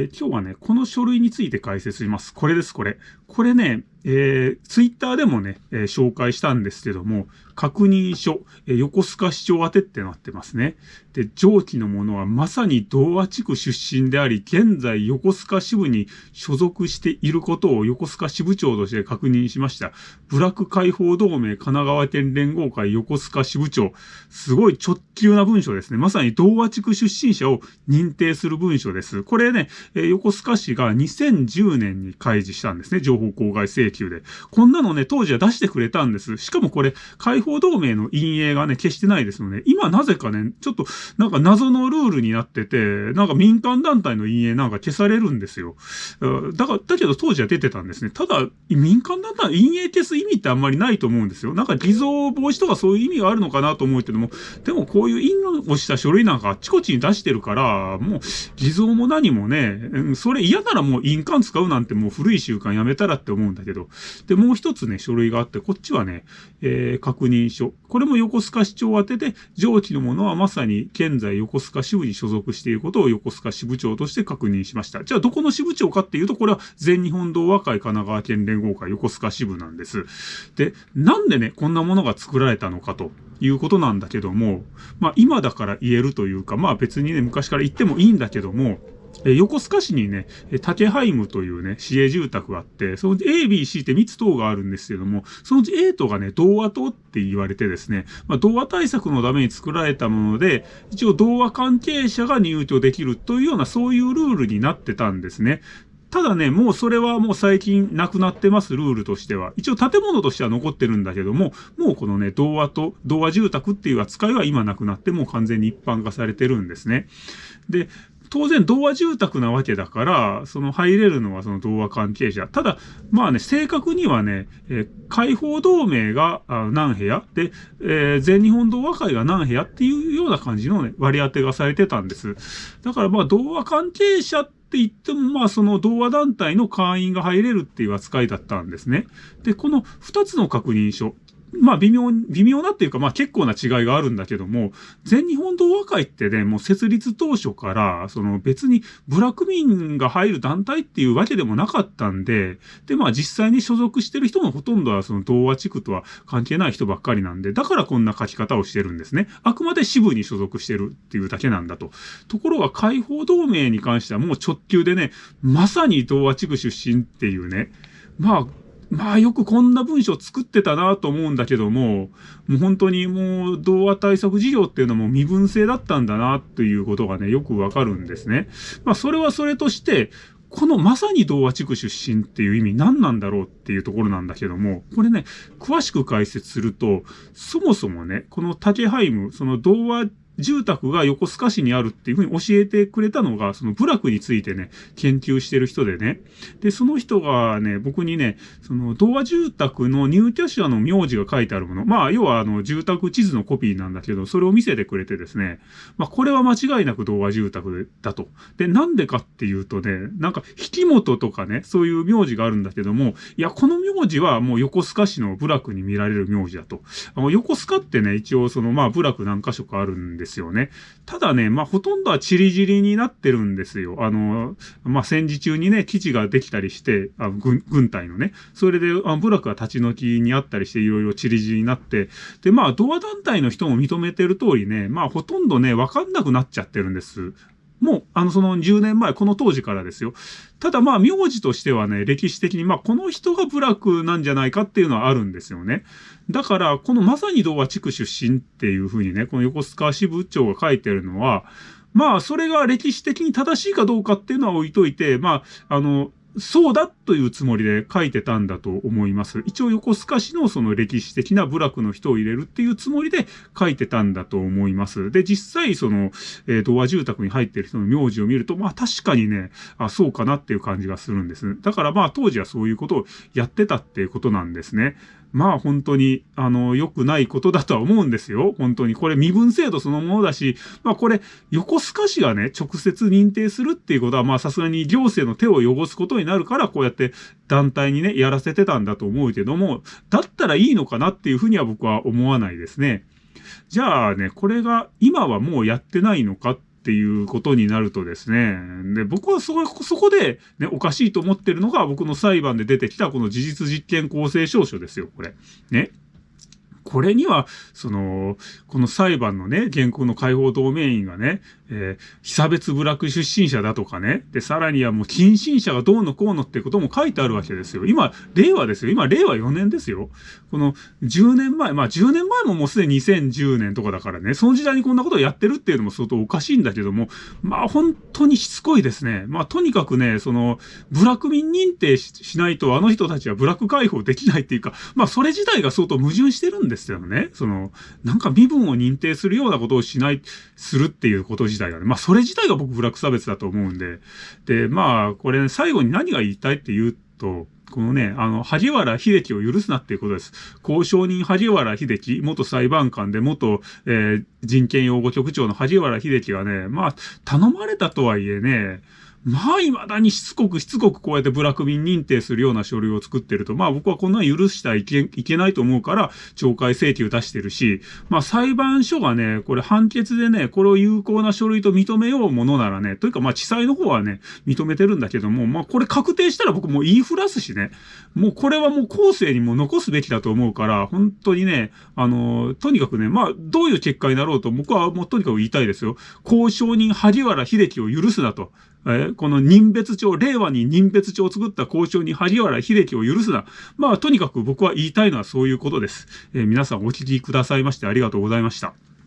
え今日はね、この書類について解説します。これです、これ。これね、えー、ツイッターでもね、えー、紹介したんですけども、確認書、えー、横須賀市長宛てってなってますね。で、上記のものはまさに同和地区出身であり、現在横須賀支部に所属していることを横須賀支部長として確認しました。ブラック解放同盟神奈川県連合会横須賀支部長。すごい直球な文書ですね。まさに同和地区出身者を認定する文書です。これね、え横須賀市が2010年に開示したんですね。情報公開制請求で。こんなのね、当時は出してくれたんです。しかもこれ、解放同盟の陰影がね、消してないですので、今なぜかね、ちょっと、なんか謎のルールになってて、なんか民間団体の陰影なんか消されるんですよ。だから、だけど当時は出てたんですね。ただ、民間団体の陰影消す意味ってあんまりないと思うんですよ。なんか偽造防止とかそういう意味があるのかなと思うけども、でもこういう印をした書類なんかあっちこっちに出してるから、もう偽造も何もね、それ嫌ならもう印鑑使うなんてもう古い習慣やめたらって思うんだけど。で、もう一つね、書類があって、こっちはね、えー、確認書。これも横須賀市長宛てで、上記のものはまさに現在横須賀支部に所属していることを横須賀支部長として確認しました。じゃあどこの支部長かっていうと、これは全日本同和会神奈川県連合会横須賀支部なんです。で、なんでね、こんなものが作られたのかと。いうことなんだけども、まあ今だから言えるというか、まあ別にね、昔から言ってもいいんだけども、え横須賀市にね、竹ハイムというね、市営住宅があって、その A、B、C って3つ棟があるんですけども、そのうち A 棟がね、童話棟って言われてですね、まあ、童話対策のために作られたもので、一応童話関係者が入居できるというような、そういうルールになってたんですね。ただね、もうそれはもう最近なくなってます、ルールとしては。一応建物としては残ってるんだけども、もうこのね、童話と、童話住宅っていう扱いは今なくなってもう完全に一般化されてるんですね。で、当然童話住宅なわけだから、その入れるのはその童話関係者。ただ、まあね、正確にはね、えー、解放同盟が何部屋？で、えー、全日本童話会が何部屋っていうような感じのね、割り当てがされてたんです。だからまあ童話関係者って言っても、まあその童話団体の会員が入れるっていう扱いだったんですね。で、この二つの確認書。まあ微妙、微妙なっていうか、まあ結構な違いがあるんだけども、全日本同和会ってね、もう設立当初から、その別にブラック民が入る団体っていうわけでもなかったんで、でまあ実際に所属してる人のほとんどはその同和地区とは関係ない人ばっかりなんで、だからこんな書き方をしてるんですね。あくまで支部に所属してるっていうだけなんだと。ところが解放同盟に関してはもう直球でね、まさに同和地区出身っていうね、まあ、まあよくこんな文章作ってたなと思うんだけども、もう本当にもう童話対策事業っていうのも身分制だったんだなということがね、よくわかるんですね。まあそれはそれとして、このまさに童話地区出身っていう意味何なんだろうっていうところなんだけども、これね、詳しく解説すると、そもそもね、この竹ハイム、その童話住宅が横須賀市にあるっていうふうに教えてくれたのが、その部落についてね、研究してる人でね。で、その人がね、僕にね、その、童話住宅の入居者の名字が書いてあるもの。まあ、要はあの、住宅地図のコピーなんだけど、それを見せてくれてですね。まあ、これは間違いなく童話住宅だと。で、なんでかっていうとね、なんか、引元とかね、そういう名字があるんだけども、いや、この名字はもう横須賀市の部落に見られる名字だと。あの横須賀ってね、一応その、まあ、部落何箇所かあるんですですよね。ただね、まあ、ほとんどはチリジリになってるんですよ。あの、まあ、戦時中にね、基地ができたりして、あ軍軍隊のね、それで、あ部落が立ち退きにあったりして、いろいろチリジリになって、で、まあ、ドア団体の人も認めてる通りね、まあ、ほとんどね、わかんなくなっちゃってるんです。もう、あの、その10年前、この当時からですよ。ただまあ、名字としてはね、歴史的に、まあ、この人が部落なんじゃないかっていうのはあるんですよね。だから、このまさに童話地区出身っていうふうにね、この横須賀支部長が書いてるのは、まあ、それが歴史的に正しいかどうかっていうのは置いといて、まあ、あの、そうだっというつもりで書いてたんだと思います。一応横須賀市のその歴史的な部落の人を入れるっていうつもりで書いてたんだと思います。で、実際その、えー、童話住宅に入ってる人の名字を見ると、まあ確かにね、あ、そうかなっていう感じがするんです。だからまあ当時はそういうことをやってたっていうことなんですね。まあ本当に、あの、良くないことだとは思うんですよ。本当に。これ身分制度そのものだし、まあこれ、横須賀市がね、直接認定するっていうことは、まあさすがに行政の手を汚すことになるから、こうやって団体にね、やらせてたんだと思うけども、だったらいいのかなっていうふうには僕は思わないですね。じゃあね、これが今はもうやってないのかっていうことになるとですね、で、僕はそこ、そこで、ね、おかしいと思ってるのが僕の裁判で出てきたこの事実実験公正証書ですよ、これ。ね。これには、その、この裁判のね、原告の解放同盟員がね、えー、被差別部落出身者だとかね、で、さらにはもう近親者がどうのこうのってことも書いてあるわけですよ。今、令和ですよ。今、令和4年ですよ。この10年前、まあ10年前ももうすでに2010年とかだからね、その時代にこんなことをやってるっていうのも相当おかしいんだけども、まあ本当にしつこいですね。まあとにかくね、その、部落民認定しないとあの人たちは部落解放できないっていうか、まあそれ自体が相当矛盾してるんですよね。その、なんか身分を認定するようなことをしない、するっていうこと自体がね。まあそれ自体が僕ブラック差別だと思うんで。で、まあこれ、ね、最後に何が言いたいって言うと、このね、あの、萩原秀樹を許すなっていうことです。交渉人萩原秀樹、元裁判官で元、えー、人権擁護局長の萩原秀樹がね、まあ、頼まれたとはいえね、まあ、未だにしつこくしつこくこうやってブラック便認定するような書類を作ってると、まあ僕はこんな許したらいけいけないと思うから、懲戒請求出してるし、まあ裁判所がね、これ判決でね、これを有効な書類と認めようものならね、というかまあ地裁の方はね、認めてるんだけども、まあこれ確定したら僕もう言いふらすしね、もうこれはもう後世にも残すべきだと思うから、本当にね、あの、とにかくね、まあどういう結果になろうと僕はもうとにかく言いたいですよ。交渉人萩原秀樹を許すなと。えこの任別帳、令和に任別帳を作った交渉に萩原秀樹を許すな。まあ、とにかく僕は言いたいのはそういうことです。え、皆さんお聞きくださいましてありがとうございました。